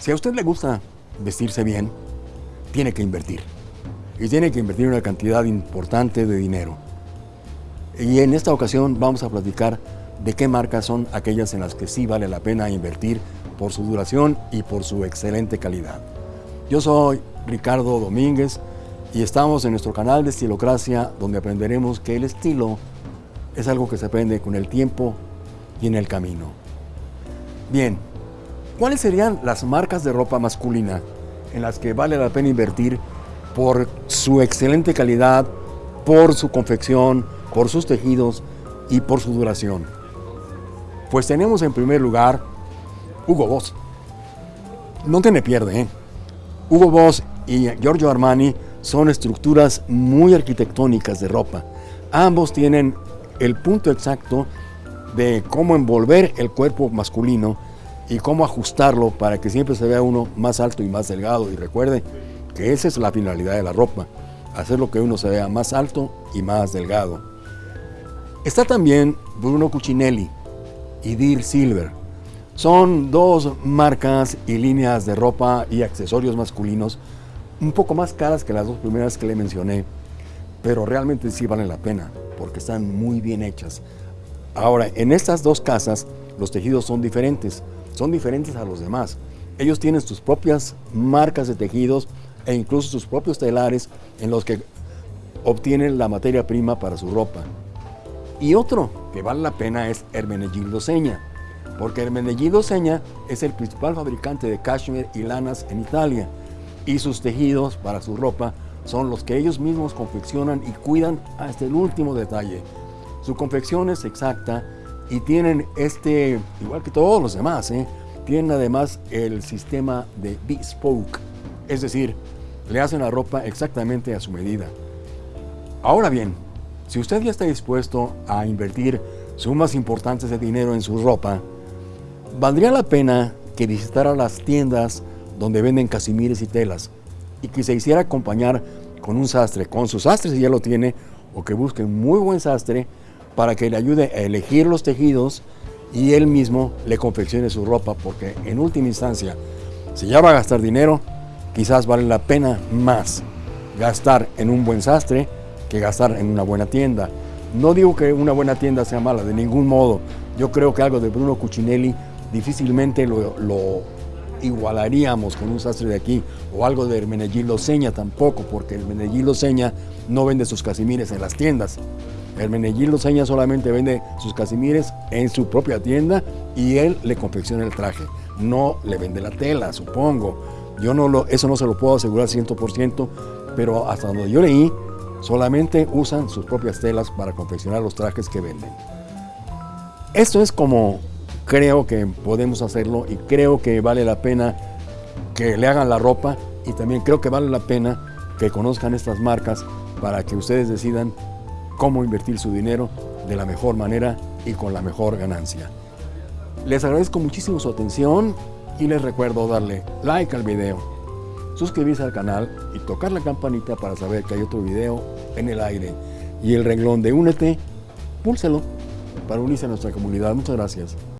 Si a usted le gusta vestirse bien, tiene que invertir. Y tiene que invertir una cantidad importante de dinero. Y en esta ocasión vamos a platicar de qué marcas son aquellas en las que sí vale la pena invertir por su duración y por su excelente calidad. Yo soy Ricardo Domínguez y estamos en nuestro canal de Estilocracia donde aprenderemos que el estilo es algo que se aprende con el tiempo y en el camino. Bien, ¿cuáles serían las marcas de ropa masculina en las que vale la pena invertir por su excelente calidad, por su confección, por sus tejidos y por su duración? Pues tenemos en primer lugar Hugo Boss. No tiene pierde, ¿eh? Hugo Boss y Giorgio Armani son estructuras muy arquitectónicas de ropa. Ambos tienen el punto exacto de cómo envolver el cuerpo masculino y cómo ajustarlo para que siempre se vea uno más alto y más delgado. Y recuerde que esa es la finalidad de la ropa, hacer lo que uno se vea más alto y más delgado. Está también Bruno Cucinelli y Deer Silver. Son dos marcas y líneas de ropa y accesorios masculinos un poco más caras que las dos primeras que le mencioné, pero realmente sí valen la pena porque están muy bien hechas. Ahora, en estas dos casas los tejidos son diferentes, son diferentes a los demás. Ellos tienen sus propias marcas de tejidos e incluso sus propios telares en los que obtienen la materia prima para su ropa. Y otro que vale la pena es Hermenegildo Seña, porque Hermenegildo Seña es el principal fabricante de cashmere y lanas en Italia y sus tejidos para su ropa son los que ellos mismos confeccionan y cuidan hasta el último detalle. Su confección es exacta y tienen este, igual que todos los demás, ¿eh? tienen además el sistema de bespoke, es decir, le hacen la ropa exactamente a su medida. Ahora bien, si usted ya está dispuesto a invertir sumas importantes de dinero en su ropa, valdría la pena que visitara las tiendas donde venden casimires y telas y que se hiciera acompañar con un sastre, con su sastre si ya lo tiene, o que busque un muy buen sastre para que le ayude a elegir los tejidos y él mismo le confeccione su ropa, porque en última instancia, si ya va a gastar dinero, quizás vale la pena más gastar en un buen sastre que gastar en una buena tienda. No digo que una buena tienda sea mala, de ningún modo. Yo creo que algo de Bruno Cucinelli difícilmente lo, lo igualaríamos con un sastre de aquí o algo de Hermenegildo Seña tampoco, porque Hermenegildo Seña no vende sus casimires en las tiendas. Hermenegildo Seña solamente vende sus casimires en su propia tienda y él le confecciona el traje. No le vende la tela, supongo. Yo no lo, eso no se lo puedo asegurar 100%, pero hasta donde yo leí, solamente usan sus propias telas para confeccionar los trajes que venden. Esto es como creo que podemos hacerlo y creo que vale la pena que le hagan la ropa y también creo que vale la pena que conozcan estas marcas para que ustedes decidan cómo invertir su dinero de la mejor manera y con la mejor ganancia. Les agradezco muchísimo su atención y les recuerdo darle like al video, suscribirse al canal y tocar la campanita para saber que hay otro video en el aire. Y el renglón de Únete, púlselo para unirse a nuestra comunidad. Muchas gracias.